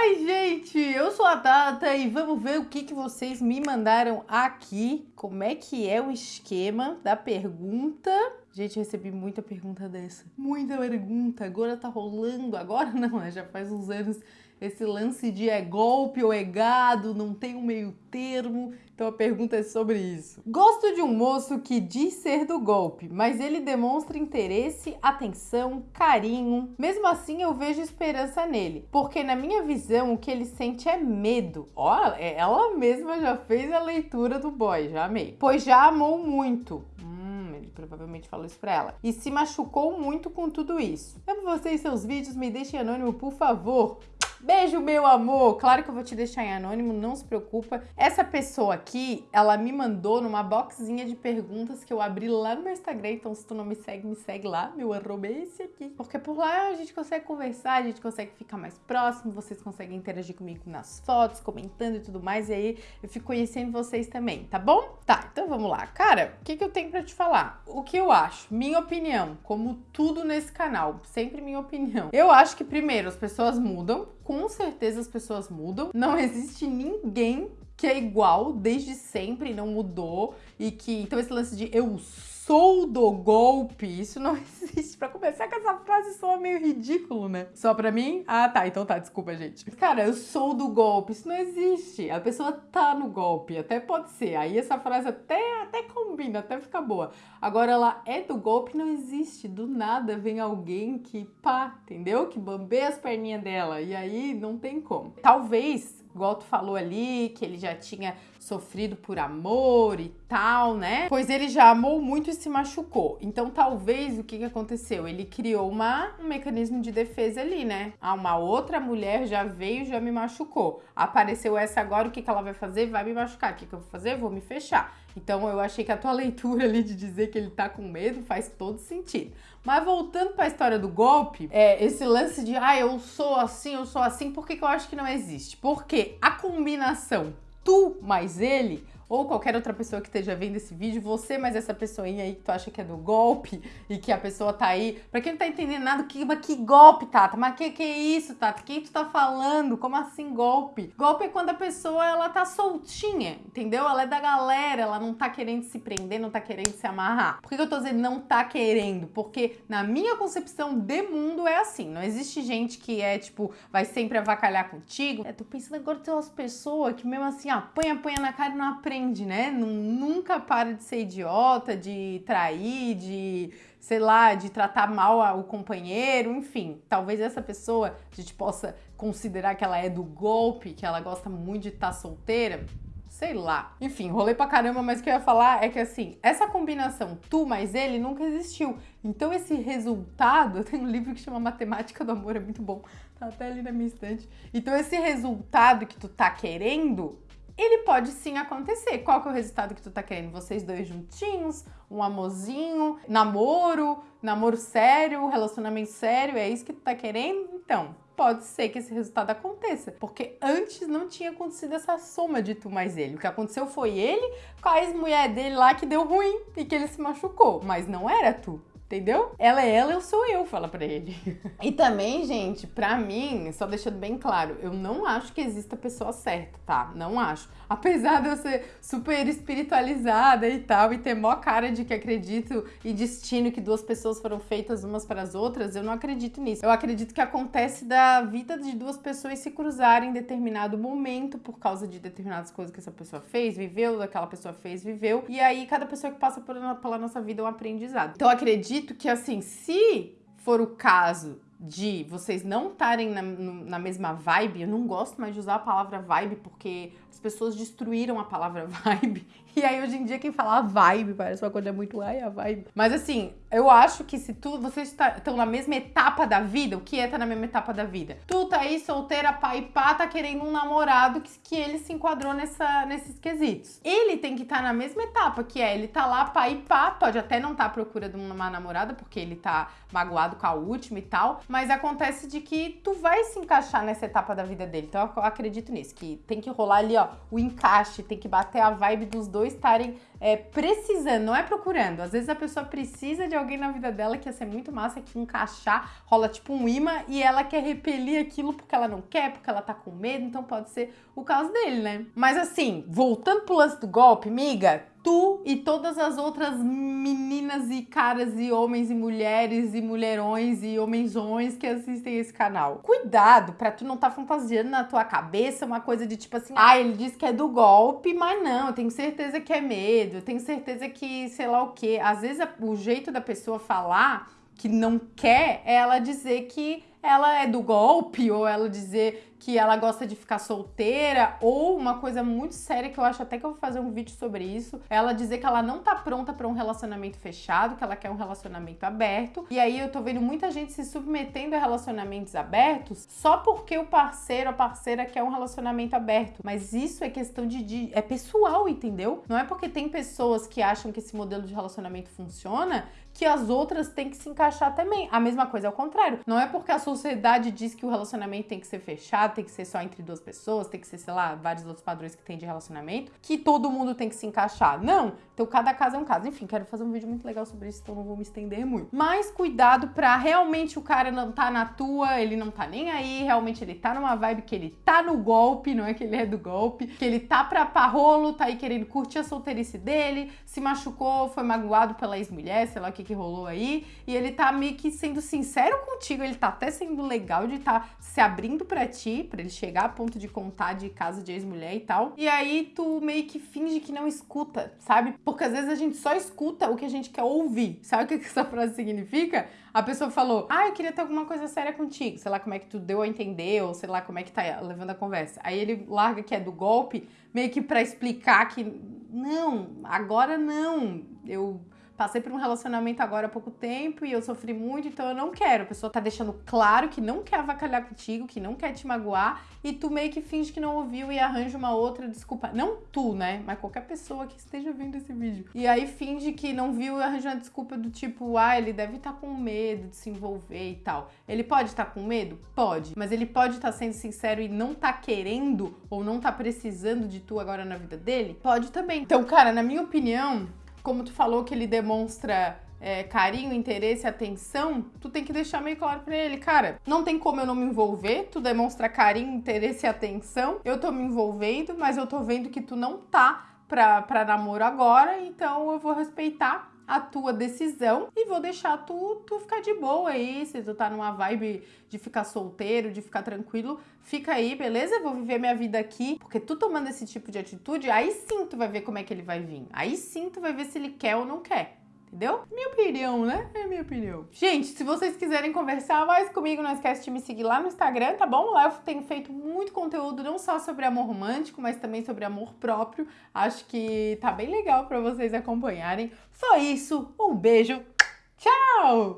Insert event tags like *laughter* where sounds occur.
Oi, gente! Eu sou a Tata e vamos ver o que, que vocês me mandaram aqui. Como é que é o esquema da pergunta. Gente, recebi muita pergunta dessa. Muita pergunta. Agora tá rolando. Agora *laughs* não? Já faz uns anos esse lance de é golpe ou é gado, não tem um meio termo. Então a pergunta é sobre isso. Gosto de um moço que diz ser do golpe, mas ele demonstra interesse, atenção, carinho. Mesmo assim, eu vejo esperança nele, porque na minha visão o que ele sente é medo. Ó, ela mesma já fez a leitura do boy, já amei. Pois já amou muito. Hum, ele provavelmente falou isso pra ela. E se machucou muito com tudo isso. Amo vocês seus vídeos, me deixem anônimo, por favor. Beijo, meu amor! Claro que eu vou te deixar em anônimo, não se preocupa. Essa pessoa aqui, ela me mandou numa boxinha de perguntas que eu abri lá no meu Instagram, então se tu não me segue, me segue lá, meu arroba é esse aqui. Porque por lá a gente consegue conversar, a gente consegue ficar mais próximo, vocês conseguem interagir comigo nas fotos, comentando e tudo mais, e aí eu fico conhecendo vocês também, tá bom? Tá, então vamos lá. Cara, o que, que eu tenho pra te falar? O que eu acho? Minha opinião, como tudo nesse canal, sempre minha opinião. Eu acho que primeiro as pessoas mudam, com certeza as pessoas mudam. Não existe ninguém que é igual desde sempre, não mudou. E que. Então, esse lance de eu sou do golpe, isso não *laughs* existe. Pra começar com essa frase soa meio ridículo, né? Só pra mim? Ah, tá, então tá, desculpa, gente. Cara, eu sou do golpe, isso não existe. A pessoa tá no golpe, até pode ser. Aí essa frase até, até combina, até fica boa. Agora ela é do golpe, não existe. Do nada vem alguém que pá, entendeu? Que bambeia as perninhas dela. E aí não tem como. Talvez igual tu falou ali, que ele já tinha sofrido por amor e tal, né? Pois ele já amou muito e se machucou. Então, talvez o que, que aconteceu? Ele criou uma, um mecanismo de defesa ali, né? Ah, uma outra mulher já veio, já me machucou. Apareceu essa agora, o que, que ela vai fazer? Vai me machucar. O que, que eu vou fazer? Vou me fechar. Então, eu achei que a tua *laughs* leitura ali de dizer que ele tá com medo faz todo sentido. Mas voltando para a história do golpe, é, esse lance de ah, eu sou assim, eu sou assim, por que, que eu acho que não existe? Porque a combinação tu mais ele ou qualquer outra pessoa que esteja vendo esse vídeo, você mais essa pessoinha aí que tu acha que é do golpe e que a pessoa tá aí, pra quem não tá entendendo nada, que, mas que golpe, Tata? Mas que que é isso, Tata? Quem tu tá falando? Como assim golpe? Golpe é quando a pessoa, ela tá soltinha, entendeu? Ela é da galera, ela não tá querendo se prender, não tá querendo se amarrar. Por que, eu tô dizendo não tá querendo? Porque na minha concepção de mundo é assim, não existe gente que é, tipo, vai sempre avacalhar contigo. É, tô pensando agora tem umas pessoas que mesmo assim, apanha, apanha na cara e não aprende aprende, né? Nunca para de ser idiota, de trair, de, sei lá, de tratar mal o companheiro, enfim. Talvez essa pessoa a gente possa considerar que ela é do golpe, que ela gosta muito de estar tá solteira. Sei lá. Enfim, rolei pra caramba, mas o que eu ia falar é que assim, essa combinação tu mais ele nunca existiu. Então esse resultado, eu tenho um livro que chama Matemática do Amor, é muito bom, tá até ali na minha estante. Então esse resultado que tu tá querendo ele pode sim acontecer. Qual que é o resultado que tu tá querendo? Vocês dois juntinhos, um amorzinho, namoro, namoro sério, relacionamento sério, é isso que tu tá querendo? Então, pode ser que esse resultado aconteça, porque antes não tinha acontecido essa soma de tu mais ele. O que aconteceu foi ele com a ex-mulher dele lá que deu ruim e que ele se machucou, mas não era tu. Entendeu? Ela é ela, eu sou eu, fala pra ele. *laughs* e também, gente, pra mim, só deixando bem claro, eu não acho que exista a pessoa certa, tá? Não acho. Apesar de eu ser super espiritualizada e tal, e ter mó cara de que acredito em destino, que duas pessoas foram feitas umas para as outras, eu não acredito nisso. Eu acredito que acontece da vida de duas pessoas se cruzarem em determinado momento por causa de determinadas coisas que essa pessoa fez, viveu, aquela pessoa fez, viveu. E aí, cada pessoa que passa pela nossa vida é um aprendizado. Então, acredito que, assim, se for o caso de vocês não estarem na, na, mesma vibe, eu não gosto mais de usar a palavra vibe porque as pessoas destruíram a palavra *laughs* vibe. E aí hoje em dia quem fala vibe parece uma coisa muito ai a vibe. Mas assim, eu acho que se tu vocês estão na mesma etapa da vida, o que é tá na mesma etapa da vida? Tu tá aí solteira, pai pá, tá querendo um namorado que, que ele se enquadrou nessa, nesses quesitos. Ele tem que estar tá na mesma etapa, que é ele tá lá, pai pá, pode até não estar tá à procura de uma namorada, porque ele tá magoado com a última e tal, mas acontece de que tu vai se encaixar nessa etapa da vida dele. Então eu acredito nisso, que tem que rolar ali, ó, o encaixe, tem que bater a vibe dos dois estarem é, precisando, não é procurando. Às vezes a pessoa precisa de alguém na vida dela que ia ser muito massa, que encaixar, rola tipo um imã e ela quer repelir aquilo porque ela não quer, porque ela tá com medo, então pode ser o caso dele, né? Mas assim, voltando pro lance do golpe, miga, tu e todas as outras meninas e caras e homens e mulheres e mulherões e homenzões que assistem esse canal. Cuidado pra tu não tá fantasiando na tua cabeça uma coisa de tipo assim, ah, ele disse que é do golpe, mas não, eu tenho certeza que é medo, eu tenho certeza que sei lá o que. Às vezes o jeito da pessoa falar que não quer é ela dizer que ela é do golpe ou ela dizer que ela gosta de ficar solteira, ou uma coisa muito séria que eu acho até que eu vou fazer um vídeo sobre isso, ela dizer que ela não tá pronta para um relacionamento fechado, que ela quer um relacionamento aberto. E aí eu tô vendo muita gente se submetendo a relacionamentos abertos só porque o parceiro, a parceira quer um relacionamento aberto. Mas isso é questão de, de é pessoal, entendeu? Não é porque tem pessoas que acham que esse modelo de relacionamento funciona que as outras têm que se encaixar também. A mesma coisa ao contrário. Não é porque a sociedade diz que o relacionamento tem que ser fechado, tem que ser só entre duas pessoas, tem que ser, sei lá, vários outros padrões que tem de relacionamento, que todo mundo tem que se encaixar. Não. Então cada caso é um caso. Enfim, quero fazer um vídeo muito legal sobre isso, então não vou me estender muito. Mas cuidado pra realmente o cara não tá na tua, ele não tá nem aí, realmente ele tá numa vibe que ele tá no golpe, não é que ele é do golpe, que ele tá pra parrolo, tá aí querendo curtir a solteirice dele, se machucou, foi magoado pela ex-mulher, sei lá o que que rolou aí, e ele tá meio que sendo sincero contigo, ele tá até sendo legal de tá se abrindo para ti, para ele chegar a ponto de contar de casa de ex-mulher e tal. E aí tu meio que finge que não escuta, sabe? Porque às vezes a gente só escuta o que a gente quer ouvir. Sabe o que essa frase significa? A pessoa falou: "Ah, eu queria ter alguma coisa séria contigo". Sei lá como é que tu deu a entender ou sei lá como é que tá levando a conversa. Aí ele larga que é do golpe, meio que para explicar que não, agora não. Eu passei por um relacionamento agora há pouco tempo e eu sofri muito, então eu não quero. A pessoa tá deixando claro que não quer avacalhar contigo, que não quer te magoar, e tu meio que finge que não ouviu e arranja uma outra desculpa. Não tu, né? Mas qualquer pessoa que esteja vendo esse vídeo. E aí finge que não viu e arranja uma desculpa do tipo, ah, ele deve estar tá com medo de se envolver e tal. Ele pode estar tá com medo? Pode. Mas ele pode estar tá sendo sincero e não tá querendo ou não tá precisando de tu agora na vida dele? Pode também. Então, cara, na minha opinião, como tu falou que ele demonstra é, carinho, interesse, atenção, tu tem que deixar meio claro pra ele, cara, não tem como eu não me envolver, tu demonstra carinho, interesse e atenção, eu tô me envolvendo, mas eu tô vendo que tu não tá pra, pra namoro agora, então eu vou respeitar a tua decisão e vou deixar tu, tu ficar de boa aí. Se tu tá numa vibe de ficar solteiro, de ficar tranquilo, fica aí, beleza? Eu vou viver minha vida aqui. Porque tu tomando esse tipo de atitude, aí sim tu vai ver como é que ele vai vir. Aí sim tu vai ver se ele quer ou não quer. Entendeu? Minha opinião, né? É minha opinião. Gente, se vocês quiserem conversar mais comigo, não esquece de me seguir lá no Instagram, tá bom? Lá eu tenho feito muito conteúdo, não só sobre amor romântico, mas também sobre amor próprio. Acho que tá bem legal para vocês acompanharem. Só isso, um beijo, tchau!